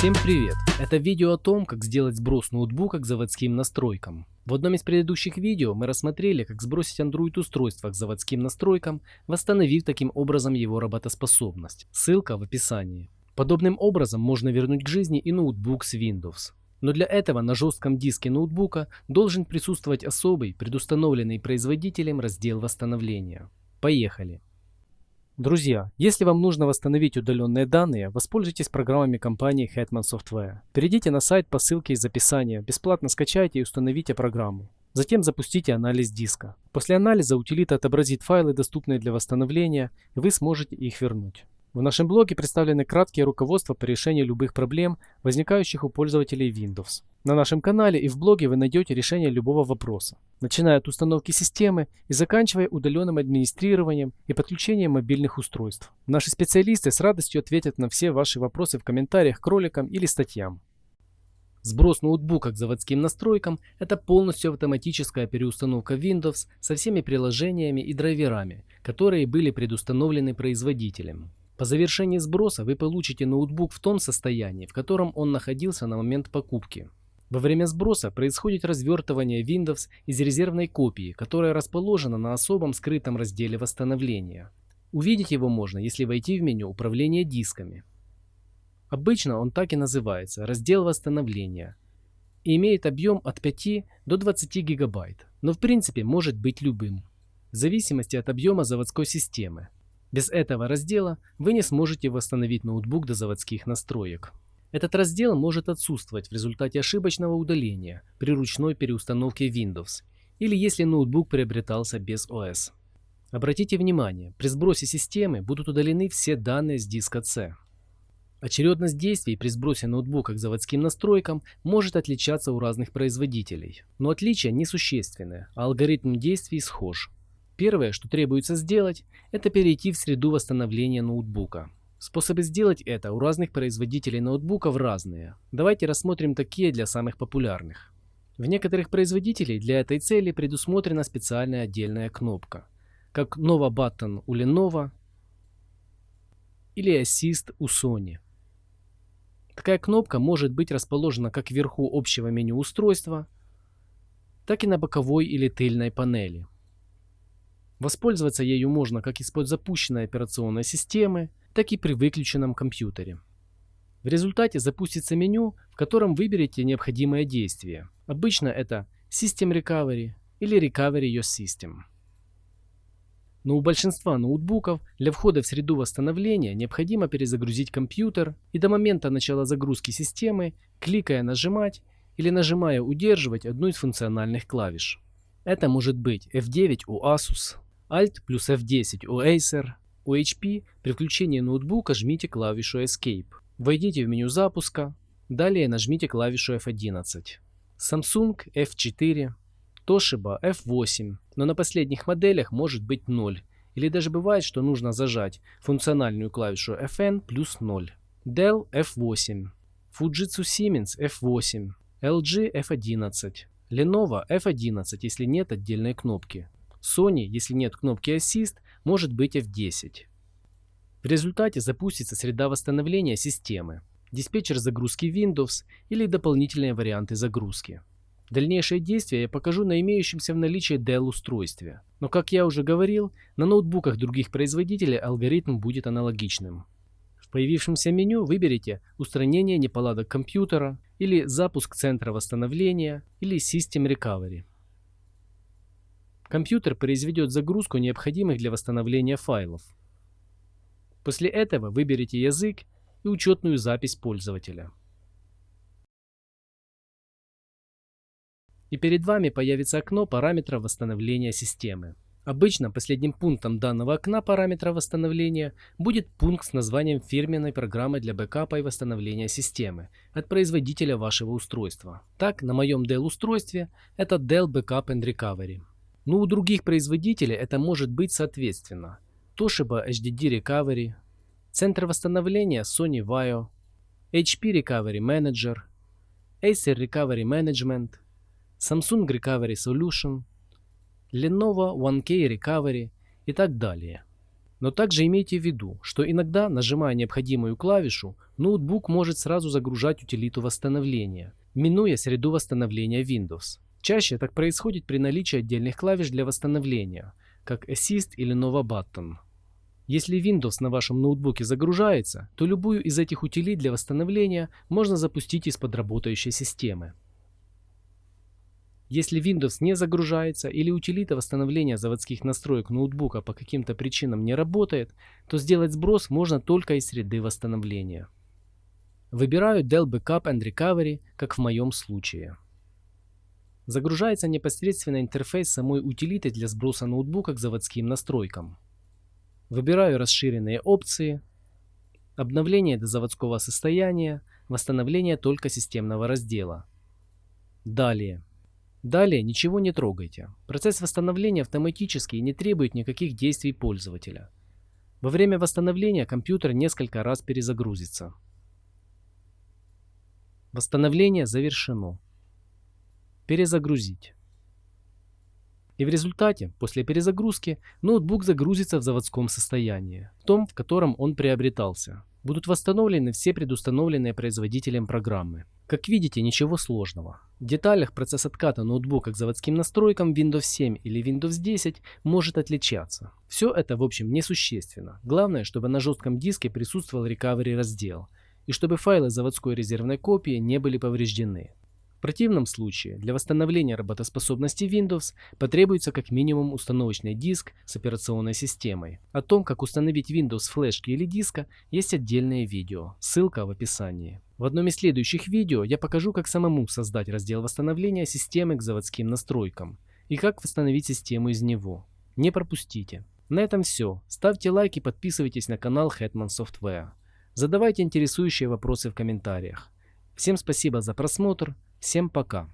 Всем привет! Это видео о том, как сделать сброс ноутбука к заводским настройкам. В одном из предыдущих видео мы рассмотрели, как сбросить Android устройство к заводским настройкам, восстановив таким образом его работоспособность. Ссылка в описании. Подобным образом можно вернуть к жизни и ноутбук с Windows. Но для этого на жестком диске ноутбука должен присутствовать особый, предустановленный производителем раздел восстановления. Поехали! Друзья, если вам нужно восстановить удаленные данные, воспользуйтесь программами компании Hetman Software. Перейдите на сайт по ссылке из описания, бесплатно скачайте и установите программу. Затем запустите анализ диска. После анализа утилита отобразит файлы, доступные для восстановления, и вы сможете их вернуть. В нашем блоге представлены краткие руководства по решению любых проблем, возникающих у пользователей Windows. На нашем канале и в блоге вы найдете решение любого вопроса, начиная от установки системы и заканчивая удаленным администрированием и подключением мобильных устройств. Наши специалисты с радостью ответят на все ваши вопросы в комментариях к роликам или статьям. Сброс ноутбука к заводским настройкам – это полностью автоматическая переустановка Windows со всеми приложениями и драйверами, которые были предустановлены производителем. По завершении сброса вы получите ноутбук в том состоянии, в котором он находился на момент покупки. Во время сброса происходит развертывание Windows из резервной копии, которая расположена на особом скрытом разделе восстановления. Увидеть его можно, если войти в меню управления дисками. Обычно он так и называется – раздел восстановления и имеет объем от 5 до 20 гигабайт, но в принципе может быть любым, в зависимости от объема заводской системы. Без этого раздела вы не сможете восстановить ноутбук до заводских настроек. Этот раздел может отсутствовать в результате ошибочного удаления при ручной переустановке Windows или если ноутбук приобретался без ОС. Обратите внимание, при сбросе системы будут удалены все данные с диска C. Очередность действий при сбросе ноутбука к заводским настройкам может отличаться у разных производителей, но отличия несущественные, а алгоритм действий схож. Первое, что требуется сделать, это перейти в среду восстановления ноутбука. Способы сделать это у разных производителей ноутбуков разные. Давайте рассмотрим такие для самых популярных. В некоторых производителей для этой цели предусмотрена специальная отдельная кнопка, как Nova Button у Lenovo или Assist у Sony. Такая кнопка может быть расположена как вверху общего меню устройства, так и на боковой или тыльной панели. Воспользоваться ею можно как из-под запущенной операционной системы, так и при выключенном компьютере. В результате запустится меню, в котором выберете необходимое действие. Обычно это System Recovery или Recovery Your System. Но у большинства ноутбуков для входа в среду восстановления необходимо перезагрузить компьютер и до момента начала загрузки системы, кликая нажимать или нажимая удерживать одну из функциональных клавиш. Это может быть F9 у Asus, Alt плюс F10 у Acer. У HP при включении ноутбука жмите клавишу Escape. Войдите в меню запуска. Далее нажмите клавишу F11. Samsung F4. Toshiba F8. Но на последних моделях может быть 0. Или даже бывает, что нужно зажать функциональную клавишу FN плюс 0. Dell F8. Fujitsu Siemens F8. LG F11. Lenovo F11, если нет отдельной кнопки. Sony, если нет кнопки Assist, может быть F10. В результате запустится среда восстановления системы, диспетчер загрузки Windows или дополнительные варианты загрузки. Дальнейшие действия я покажу на имеющемся в наличии Dell устройстве. Но как я уже говорил, на ноутбуках других производителей алгоритм будет аналогичным. В появившемся меню выберите устранение неполадок компьютера или запуск центра восстановления или System Recovery. Компьютер произведет загрузку необходимых для восстановления файлов. После этого выберите язык и учетную запись пользователя. И перед вами появится окно параметра восстановления системы. Обычно последним пунктом данного окна параметра восстановления будет пункт с названием фирменной программы для бэкапа и восстановления системы от производителя вашего устройства. Так, на моем Dell устройстве это Dell Backup and Recovery. Но у других производителей это может быть соответственно. Toshiba HDD Recovery, Центр восстановления Sony Vaio, HP Recovery Manager, Acer Recovery Management, Samsung Recovery Solution, Lenovo 1K Recovery и так далее. Но также имейте в виду, что иногда, нажимая необходимую клавишу, ноутбук может сразу загружать утилиту восстановления, минуя среду восстановления Windows. Чаще так происходит при наличии отдельных клавиш для восстановления, как Assist или Nova Button. Если Windows на вашем ноутбуке загружается, то любую из этих утилит для восстановления можно запустить из-под работающей системы. Если Windows не загружается или утилита восстановления заводских настроек ноутбука по каким-то причинам не работает, то сделать сброс можно только из среды восстановления. Выбираю Dell Backup and Recovery, как в моем случае. Загружается непосредственно интерфейс самой утилиты для сброса ноутбука к заводским настройкам. Выбираю расширенные опции, обновление до заводского состояния, восстановление только системного раздела. Далее. Далее ничего не трогайте. Процесс восстановления автоматически и не требует никаких действий пользователя. Во время восстановления компьютер несколько раз перезагрузится. Восстановление завершено. Перезагрузить. И в результате, после перезагрузки, ноутбук загрузится в заводском состоянии, в том, в котором он приобретался. Будут восстановлены все предустановленные производителем программы. Как видите, ничего сложного. В деталях процесс отката ноутбука к заводским настройкам Windows 7 или Windows 10 может отличаться. Все это в общем несущественно. Главное, чтобы на жестком диске присутствовал recovery раздел и чтобы файлы заводской резервной копии не были повреждены. В противном случае для восстановления работоспособности Windows потребуется как минимум установочный диск с операционной системой. О том, как установить Windows флешки или диска, есть отдельное видео, ссылка в описании. В одном из следующих видео я покажу, как самому создать раздел восстановления системы к заводским настройкам и как восстановить систему из него. Не пропустите. На этом все. Ставьте лайк и подписывайтесь на канал Hetman Software. Задавайте интересующие вопросы в комментариях. Всем спасибо за просмотр. Всем пока.